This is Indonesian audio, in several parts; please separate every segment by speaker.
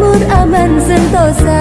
Speaker 1: Mahmud Aman Sentosa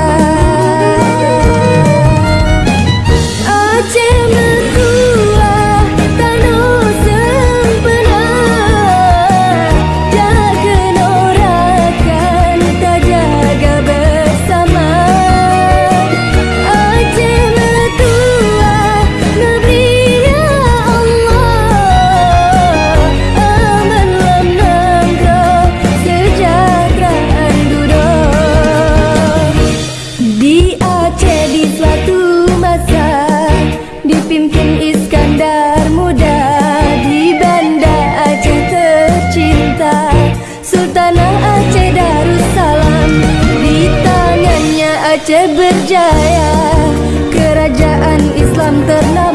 Speaker 1: Aceh berjaya Kerajaan Islam ternama.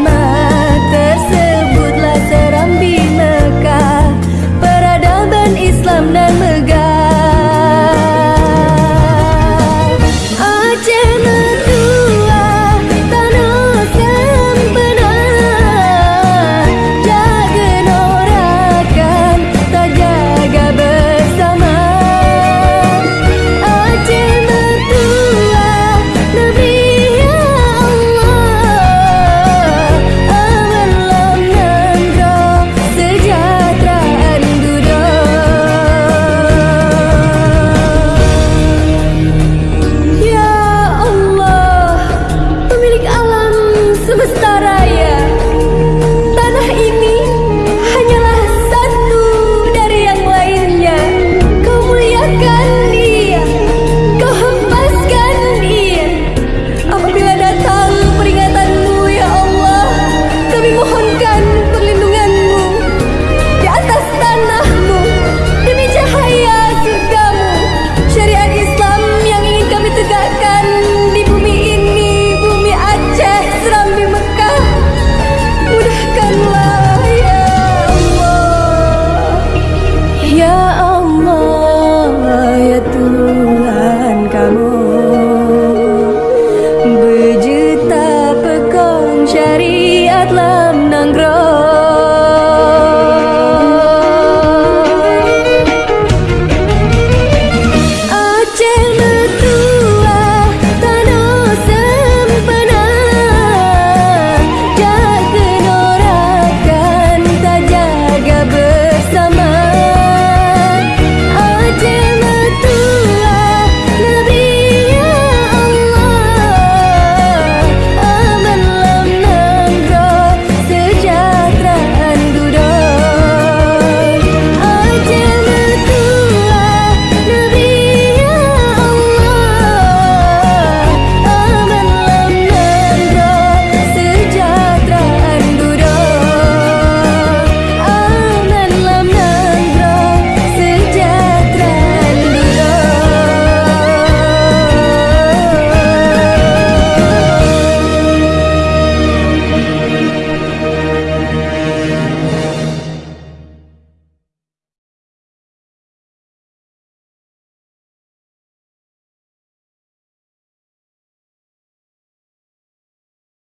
Speaker 1: that love